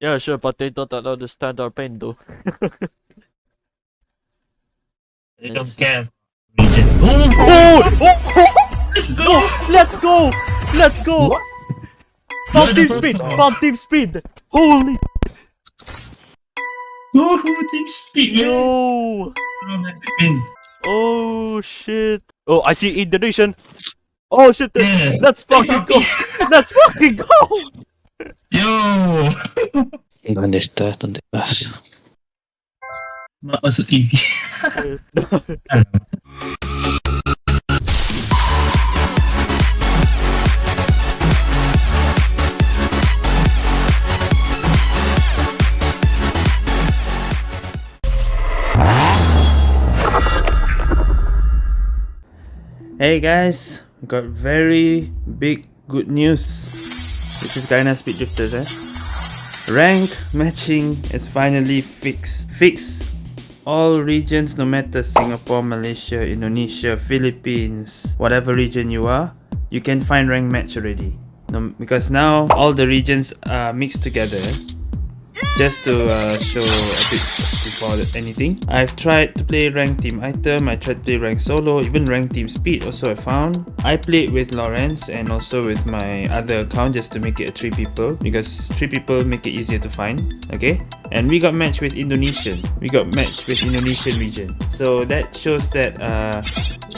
Yeah, sure, but they don't understand our pain though. They don't care. Region. Oh! oh! Let's go! oh! Let's go! Let's go! What? Bomb team speed! Bomb team speed! Holy Oh, team speed, man. no! Oh, that's a win. Oh shit! Oh, I see Indonesian. Oh shit! Yeah. Let's fucking go! Let's fucking go! Yo! ¿Dónde estás? ¿Dónde vas? Mak masuk TV. Hey guys, got very big good news. This is Gaina Speed Drifters eh. Rank matching is finally fixed. Fixed. All regions no matter Singapore, Malaysia, Indonesia, Philippines, whatever region you are, you can find rank match already. No, because now all the regions are mixed together. Just to uh, show a bit before anything, I've tried to play rank team item, I tried to play rank solo, even rank team speed also I found. I played with Lawrence and also with my other account just to make it 3 people because 3 people make it easier to find, okay? And we got matched with Indonesian, we got matched with Indonesian region. So that shows that uh,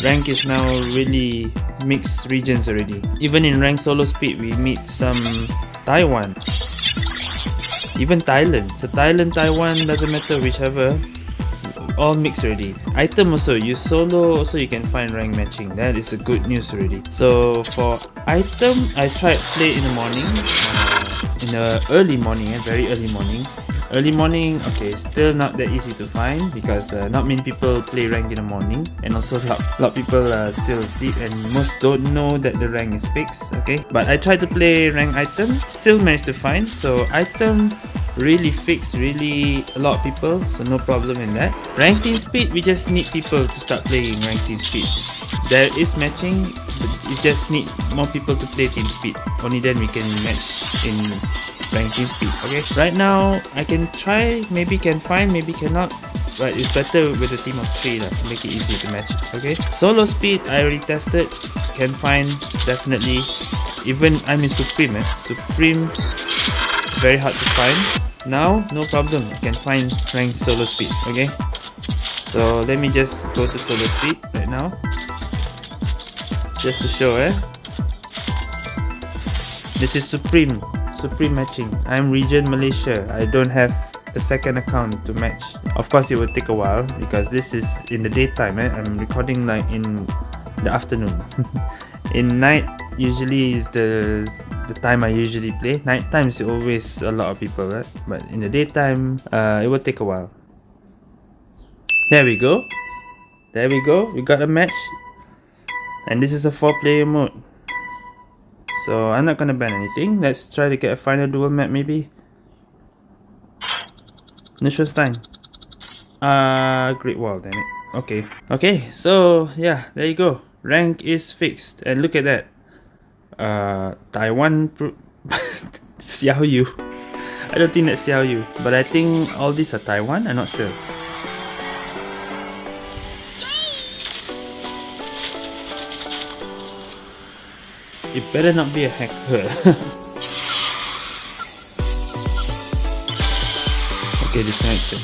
rank is now really mixed regions already. Even in rank solo speed we meet some Taiwan even Thailand. So Thailand, Taiwan, doesn't matter whichever. All mixed already. Item also, you solo also you can find rank matching. That is a good news already. So for item, I tried play in the morning. In the early morning, eh, very early morning. Early morning, okay, still not that easy to find because uh, not many people play rank in the morning, and also a lot, lot people uh, still asleep, and most don't know that the rank is fixed. Okay, but I tried to play rank item, still managed to find. So item really fixed, really a lot of people, so no problem in that. Rank team speed, we just need people to start playing rank team speed. There is matching, but you just need more people to play team speed. Only then we can match in team speed. Okay. Right now, I can try. Maybe can find. Maybe cannot. But it's better with a team of three lah, to make it easy to match. Okay. Solo speed, I already tested. Can find definitely. Even I'm in Supreme. Eh. Supreme, very hard to find. Now, no problem. Can find rank solo speed. Okay. So let me just go to solo speed right now. Just to show, eh. This is Supreme. Supreme matching. I'm region Malaysia. I don't have a second account to match. Of course, it will take a while because this is in the daytime. Eh? I'm recording like in the afternoon. in night, usually is the the time I usually play. Night time is always a lot of people, right? But in the daytime, uh, it will take a while. There we go. There we go. We got a match. And this is a four player mode. So I'm not gonna ban anything. Let's try to get a final duel map maybe. Neuschwanstein. Uh Great Wall, damn it. Okay. Okay, so yeah, there you go. Rank is fixed. And look at that. Uh Taiwan pro- Xiao Yu. I don't think that's Xiao Yu. But I think all these are Taiwan, I'm not sure. It better not be a hacker. okay, disconnected.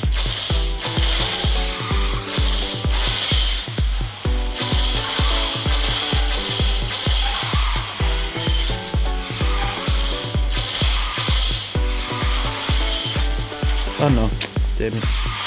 Oh no, damn it.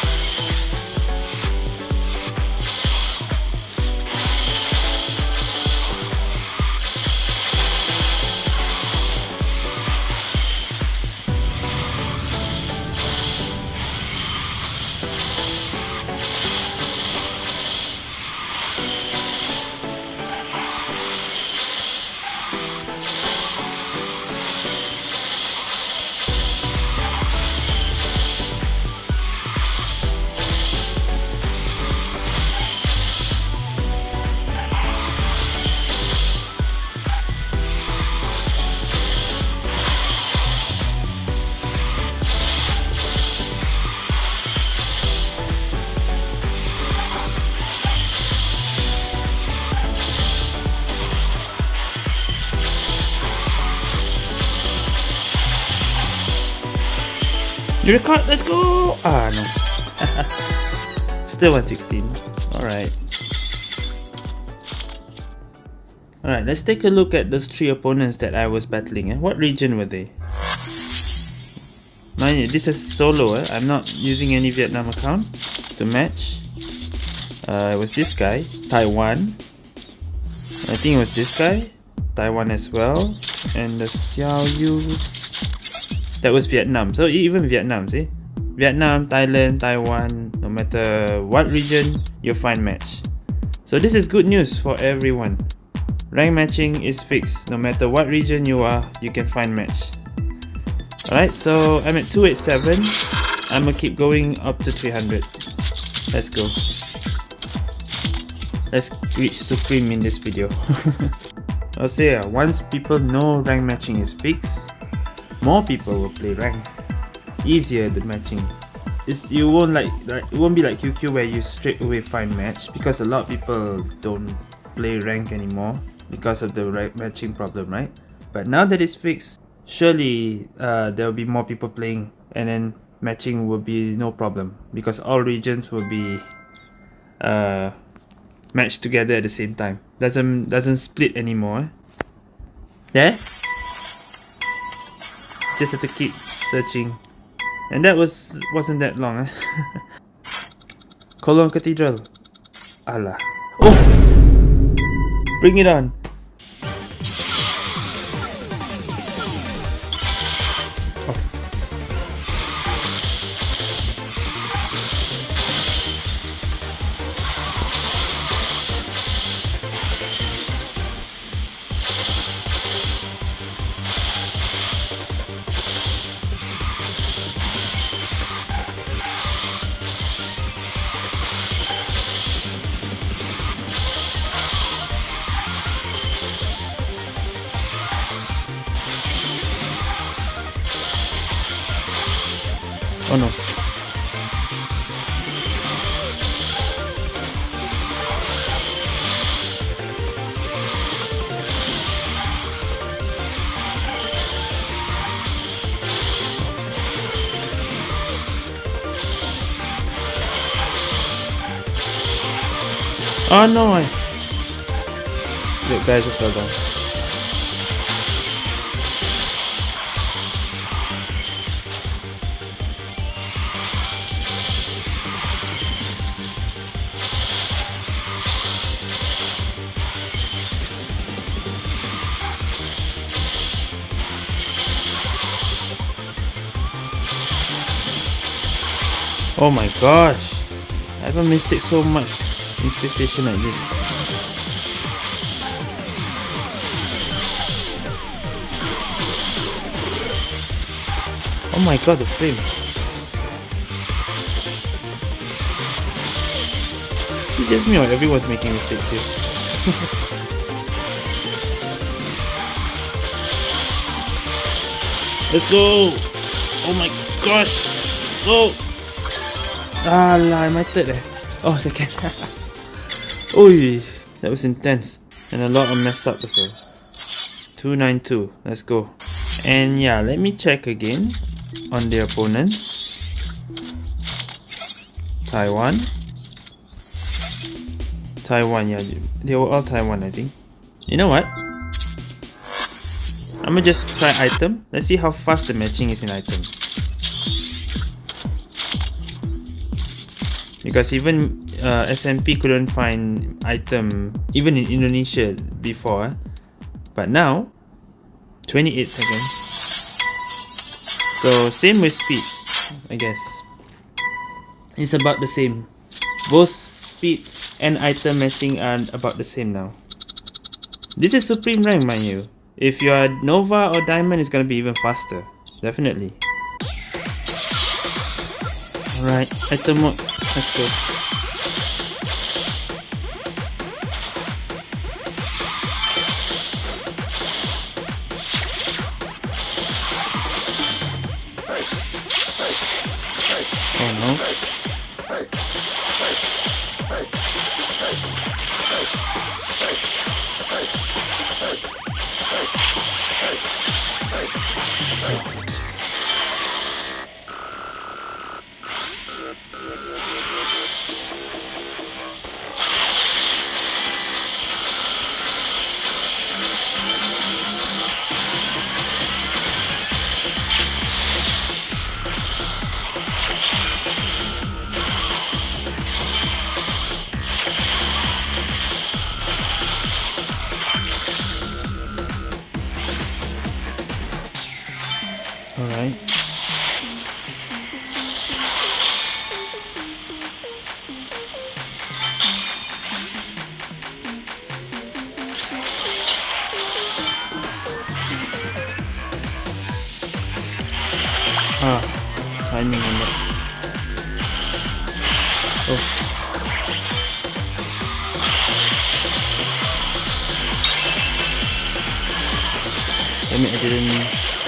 Record. Let's go. Ah no. Still 116. All right. All right. Let's take a look at those three opponents that I was battling. Eh? What region were they? Mind you, this is solo. Eh? I'm not using any Vietnam account to match. Uh, it was this guy, Taiwan. I think it was this guy, Taiwan as well, and the Xiao Yu. That was Vietnam. So even Vietnam, see, Vietnam, Thailand, Taiwan. No matter what region, you'll find match. So this is good news for everyone. Rank matching is fixed. No matter what region you are, you can find match. Alright, so I'm at 287. I'm gonna keep going up to 300. Let's go. Let's reach Supreme in this video. I'll say uh, once people know rank matching is fixed, more people will play rank. Easier the matching. It's, you won't like, like it won't be like QQ where you straight away find match because a lot of people don't play rank anymore because of the matching problem, right? But now that it's fixed, surely uh, there will be more people playing and then matching will be no problem because all regions will be uh, matched together at the same time. Doesn't doesn't split anymore. Eh? There. Just have to keep searching, and that was wasn't that long. Eh? Cologne Cathedral. Allah. Oh, bring it on. Oh, oh no! I... Look, guys, I fell down. Oh my gosh! I haven't mistake so much space station like this. Oh my god, the frame. It's just me or everyone's making mistakes here. Let's go! Oh my gosh! Go! Ah my third eh. Oh, second. Oi, that was intense. And a lot of mess up as well. 292, let's go. And yeah, let me check again on the opponents. Taiwan. Taiwan, yeah, they were all Taiwan, I think. You know what? I'm gonna just try item. Let's see how fast the matching is in item. Because even uh, SMP couldn't find item even in Indonesia before. But now, 28 seconds. So same with speed, I guess. It's about the same. Both speed and item matching are about the same now. This is supreme rank, mind you. If you are Nova or Diamond, it's gonna be even faster. Definitely. Alright, item mode. Let's go.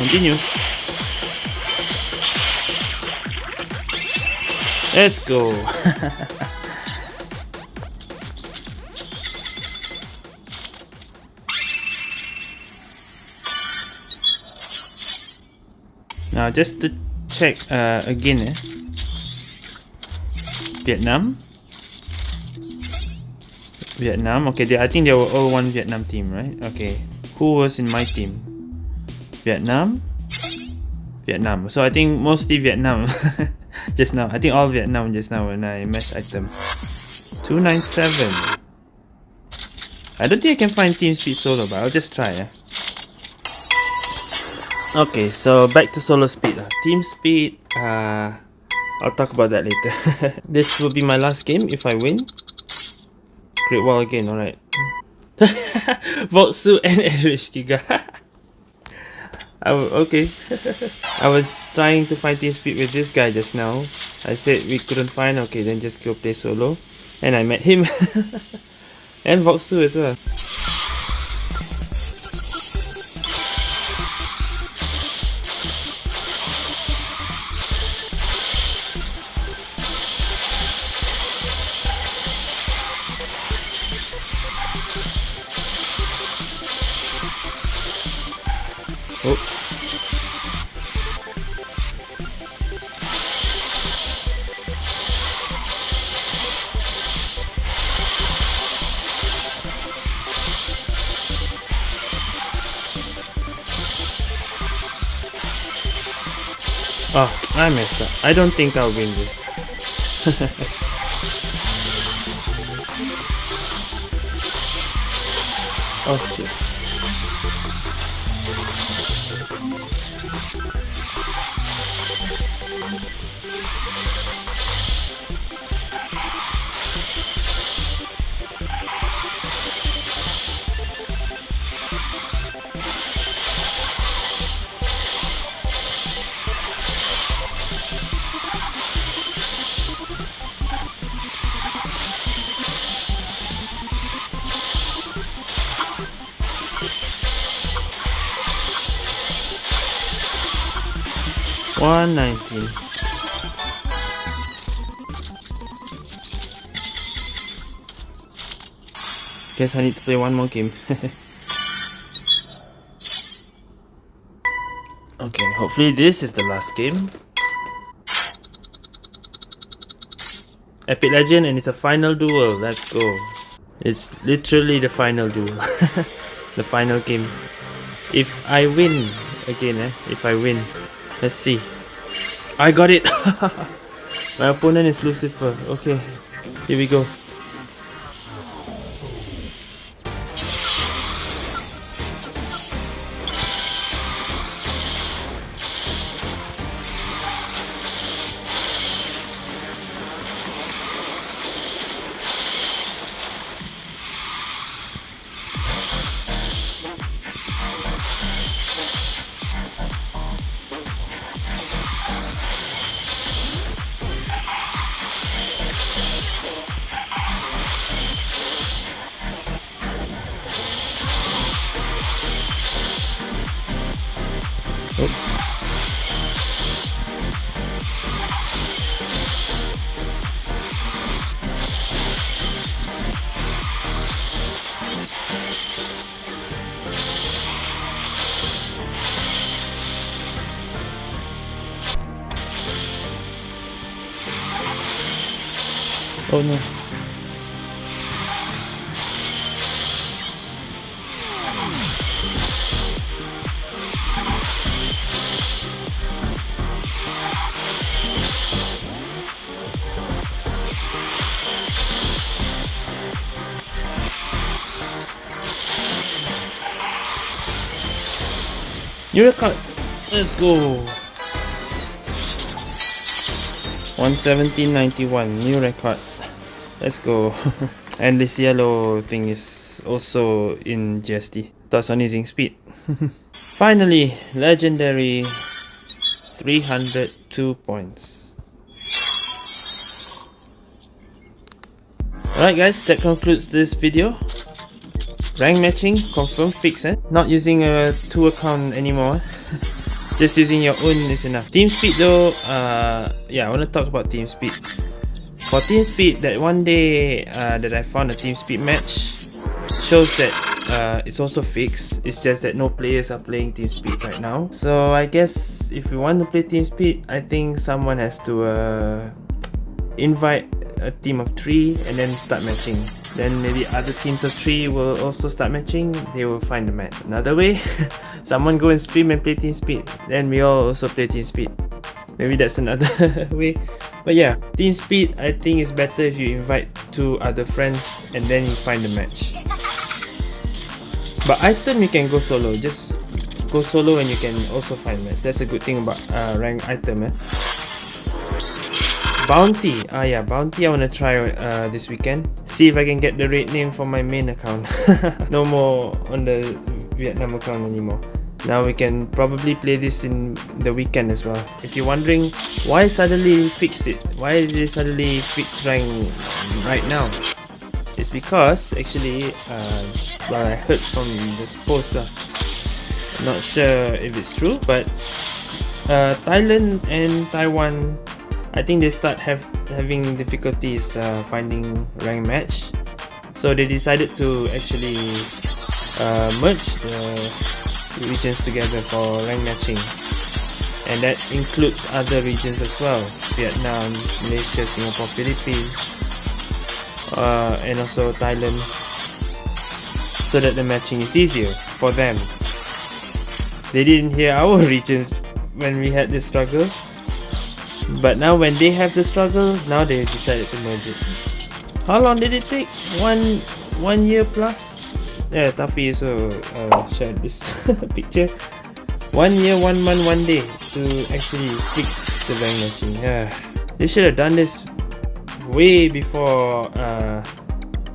Didn't. Let's go. now just to check uh, again eh. Vietnam Vietnam okay they, I think they were all one Vietnam team right okay who was in my team Vietnam Vietnam so I think mostly Vietnam just now I think all Vietnam just now when I match item 297 I don't think I can find team speed solo but I'll just try eh. Okay, so back to solo speed. Team speed, uh, I'll talk about that later. this will be my last game if I win. Great Wall again, alright. Voksu and Erich Giga. Okay. I was trying to find team speed with this guy just now. I said we couldn't find, okay, then just go play solo. And I met him. and Voksu as well. Oh. I messed up. I don't think I'll win this. oh shit. One nineteen. Guess I need to play one more game. okay, hopefully this is the last game. Epic Legend and it's a final duel. Let's go. It's literally the final duel. the final game. If I win again, eh? If I win, let's see. I got it. My opponent is Lucifer. Okay, here we go. Oh no. Let's go. 117.91 new record. Let's go. and this yellow thing is also in GST. Thoughts on using speed. Finally, legendary 302 points. Alright guys, that concludes this video. Rank matching, confirm fix eh? Not using a 2 account anymore. Just using your own is enough. Team speed though, uh, yeah, I want to talk about team speed. For team speed, that one day uh, that I found a team speed match shows that uh, it's also fixed. It's just that no players are playing team speed right now. So I guess if you want to play team speed, I think someone has to uh, invite a team of three and then start matching. Then maybe other teams of three will also start matching. They will find the match. Another way, someone go and stream and play team speed. Then we all also play team speed. Maybe that's another way. But yeah, team speed I think is better if you invite two other friends and then you find the match. But item you can go solo. Just go solo and you can also find match. That's a good thing about uh, rank item. Eh? Bounty. Ah yeah, bounty I wanna try uh, this weekend. See if I can get the raid name for my main account. no more on the Vietnam account anymore. Now we can probably play this in the weekend as well. If you're wondering why suddenly fix it, why did they suddenly fix rank right now? It's because actually, uh, I heard from this post uh, not sure if it's true, but uh, Thailand and Taiwan, I think they start have having difficulties uh, finding rank match. So they decided to actually uh, merge the regions together for rank matching. And that includes other regions as well. Vietnam, Malaysia, Singapore, Philippines uh, and also Thailand. So that the matching is easier for them. They didn't hear our regions when we had this struggle. But now when they have the struggle now they decided to merge it. How long did it take? One one year plus yeah, Taffy also uh, shared this picture. One year, one month, one day to actually fix the rank matching. Yeah, they should have done this way before uh,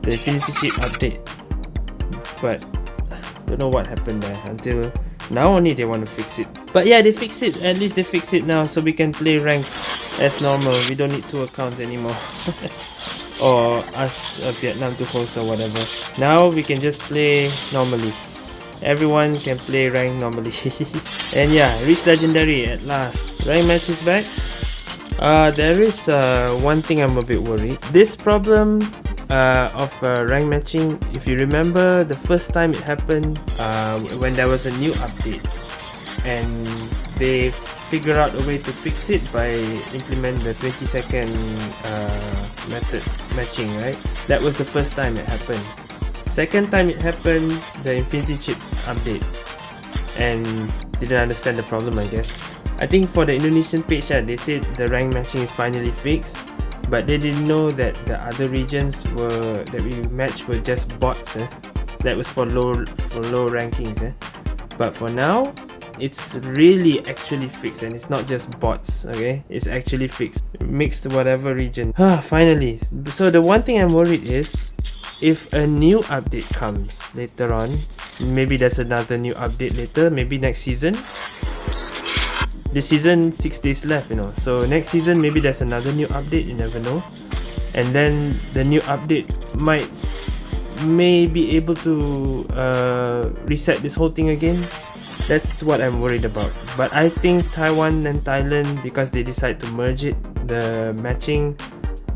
the Infinity Chip update. But don't know what happened there until now only they want to fix it. But yeah, they fixed it. At least they fixed it now so we can play rank as normal. We don't need two accounts anymore. or us uh, Vietnam to host or whatever. Now we can just play normally. Everyone can play rank normally. and yeah, reach legendary at last. Rank match is back. Uh, there is uh, one thing I'm a bit worried. This problem uh, of uh, rank matching, if you remember the first time it happened uh, when there was a new update and they figure out a way to fix it by implement the 20 second uh, method matching right that was the first time it happened second time it happened the infinity chip update and didn't understand the problem I guess I think for the Indonesian page uh, they said the rank matching is finally fixed but they didn't know that the other regions were that we matched were just bots eh? that was for low for low rankings eh? but for now it's really actually fixed and it's not just bots okay? It's actually fixed mixed whatever region. Ah finally so the one thing i'm worried is if a new update comes later on maybe there's another new update later maybe next season. This season six days left you know. So next season maybe there's another new update you never know. And then the new update might may be able to uh, reset this whole thing again that's what I'm worried about. But I think Taiwan and Thailand, because they decide to merge it, the matching,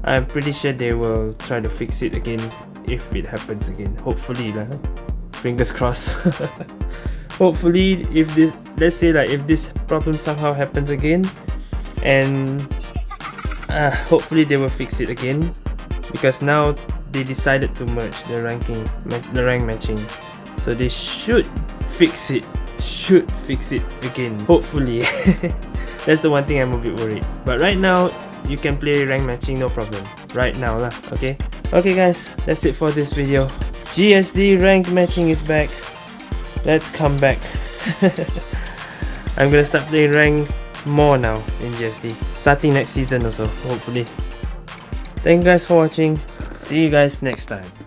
I'm pretty sure they will try to fix it again if it happens again. Hopefully lah. Fingers crossed. Hopefully if this let's say like if this problem somehow happens again and uh, hopefully they will fix it again because now they decided to merge the ranking the rank matching so they should fix it should fix it again hopefully. That's the one thing I'm a bit worried. But right now you can play rank matching no problem. Right now lah okay? Okay guys that's it for this video. GSD rank matching is back. Let's come back. I'm gonna start playing rank more now in GSD starting next season also hopefully. Thank you guys for watching. See you guys next time